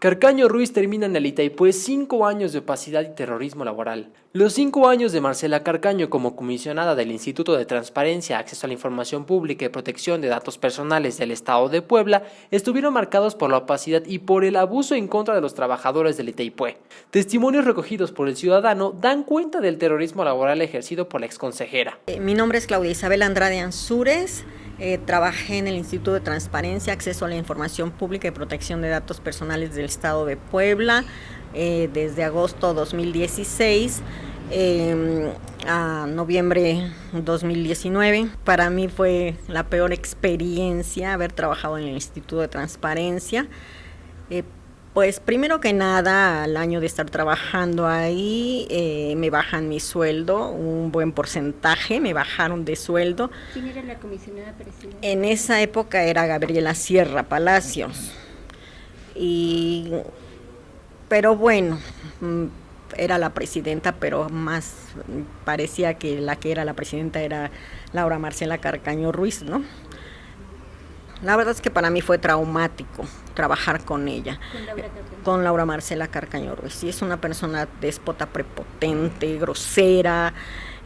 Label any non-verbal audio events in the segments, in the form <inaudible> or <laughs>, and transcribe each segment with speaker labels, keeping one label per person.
Speaker 1: Carcaño Ruiz termina en el Itaipú cinco años de opacidad y terrorismo laboral. Los cinco años de Marcela Carcaño como comisionada del Instituto de Transparencia, Acceso a la Información Pública y Protección de Datos Personales del Estado de Puebla estuvieron marcados por la opacidad y por el abuso en contra de los trabajadores del Itaipú. Testimonios recogidos por el ciudadano dan cuenta del terrorismo laboral ejercido por la exconsejera.
Speaker 2: Eh, mi nombre es Claudia Isabel Andrade Ansúrez. Eh, trabajé en el Instituto de Transparencia, Acceso a la Información Pública y Protección de Datos Personales del Estado de Puebla eh, desde agosto 2016 em, a noviembre 2019. Para mí fue la peor experiencia haber trabajado en el Instituto de Transparencia. Pues primero que nada, al año de estar trabajando ahí, eh, me bajan mi sueldo, un buen porcentaje, me bajaron de sueldo.
Speaker 3: ¿Quién era la comisionada presidenta?
Speaker 2: En esa época era Gabriela Sierra Palacios. Y, pero bueno, mm, era la presidenta, pero más parecía que la que era la presidenta era Laura Marcela Carcaño Ruiz, ¿no? La verdad es que para mí fue traumático trabajar con ella. Con Laura, Marcela Carcaño Ruiz. Sí, es una persona déspota, prepotente, grosera,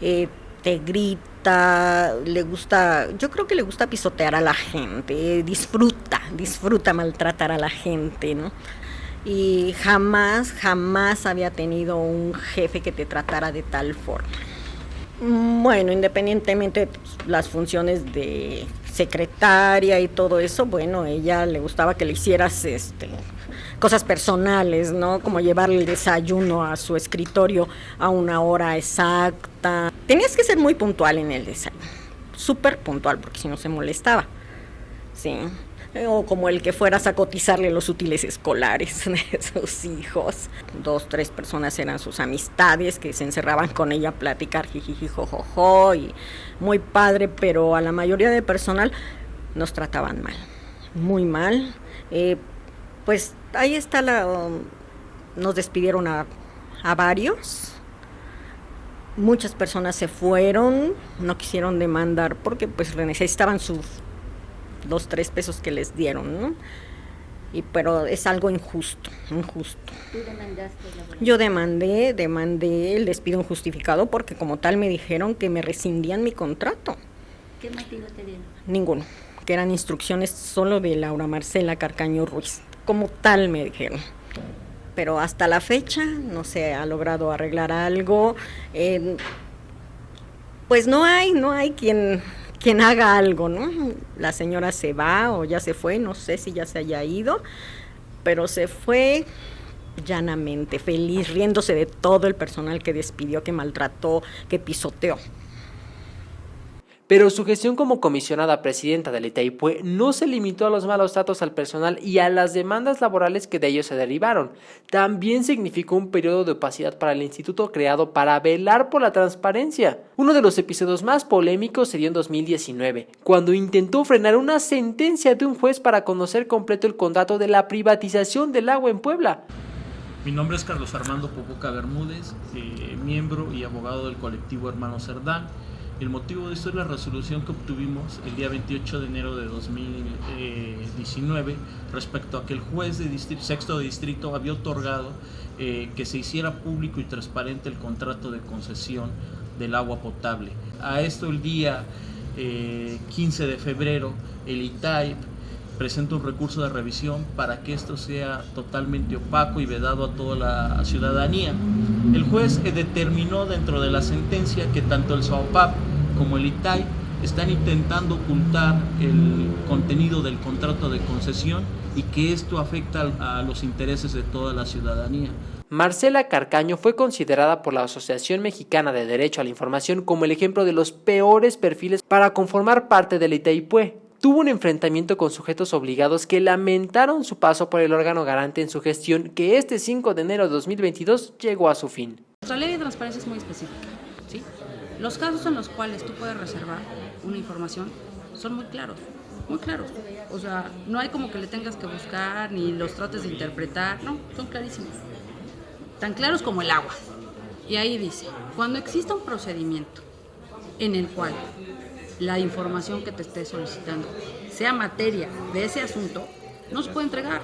Speaker 2: eh, te grita, le gusta, yo creo que le gusta pisotear a la gente, disfruta, disfruta maltratar a la gente, ¿no? Y jamás, jamás había tenido un jefe que te tratara de tal forma. Bueno, independientemente de las funciones de secretaria y todo eso, bueno, ella le gustaba que le hicieras este cosas personales, ¿no? Como llevarle el desayuno a su escritorio a una hora exacta. Tenías que ser muy puntual en el desayuno, súper puntual, porque si no se molestaba. Sí o como el que fueras a cotizarle los útiles escolares <laughs> de sus hijos. Dos, tres personas eran sus amistades que se encerraban con ella a platicar jijiji, jojojo, y muy padre, pero a la mayoría de personal nos trataban mal, muy mal. Eh, pues ahí está la... nos despidieron a, a varios. Muchas personas se fueron, no quisieron demandar porque pues necesitaban sus los tres pesos que les dieron, ¿no? Y, pero es algo injusto, injusto.
Speaker 3: ¿Tú demandaste
Speaker 2: Yo demandé, demandé el despido injustificado porque como tal me dijeron que me rescindían mi contrato.
Speaker 3: ¿Qué motivo te dieron?
Speaker 2: Ninguno, que eran instrucciones solo de Laura Marcela Carcaño Ruiz. Como tal me dijeron. Pero hasta la fecha no se ha logrado arreglar algo. pues no hay, no hay quien quien haga algo, ¿no? La señora se va o ya se fue, no sé si ya se haya ido, pero se fue llanamente, feliz, riéndose de todo el personal que despidió, que maltrató, que pisoteó.
Speaker 1: Pero su gestión como comisionada presidenta del Itaipue no se limitó a los malos tratos al personal y a las demandas laborales que de ellos se derivaron. También significó un periodo de opacidad para el instituto creado para velar por la transparencia. Uno de los episodios más polémicos se dio en 2019, cuando intentó frenar una sentencia de un juez para conocer completo el contrato de la privatización del agua en Puebla.
Speaker 4: Mi nombre es Carlos Armando Popoca Bermúdez, eh, miembro y abogado del colectivo Hermano Cerdán. El motivo de esto es la resolución que obtuvimos el día 28 de enero de 2019 respecto a que el juez de sexto de distrito había otorgado eh, que se hiciera público y transparente el contrato de concesión del agua potable. A esto el día 15 eh, de febrero el ITAIP presenta un recurso de revisión para que esto sea totalmente opaco y vedado a toda la ciudadanía. El juez determinó dentro de la sentencia que tanto el SOAPAP como el ITAI están intentando ocultar el contenido del contrato de concesión y que esto afecta a los intereses de toda la ciudadanía.
Speaker 1: Marcela Carcaño fue considerada por la Asociación Mexicana de Derecho a la Información como el ejemplo de los peores perfiles para conformar parte del Itaipue tuvo un enfrentamiento con sujetos obligados que lamentaron su paso por el órgano garante en su gestión que este 5 de enero de 2022 llegó a su fin.
Speaker 5: Nuestra ley de transparencia es muy específica. Los casos en los cuales tú puedes reservar una información son muy claros, muy claros. O sea, no hay como que le tengas que buscar ni los trates de interpretar, no, son clarísimos. Tan claros como el agua. Y ahí dice, cuando exista un procedimiento en el cual la información que te esté solicitando sea materia de ese asunto, no se puede entregar.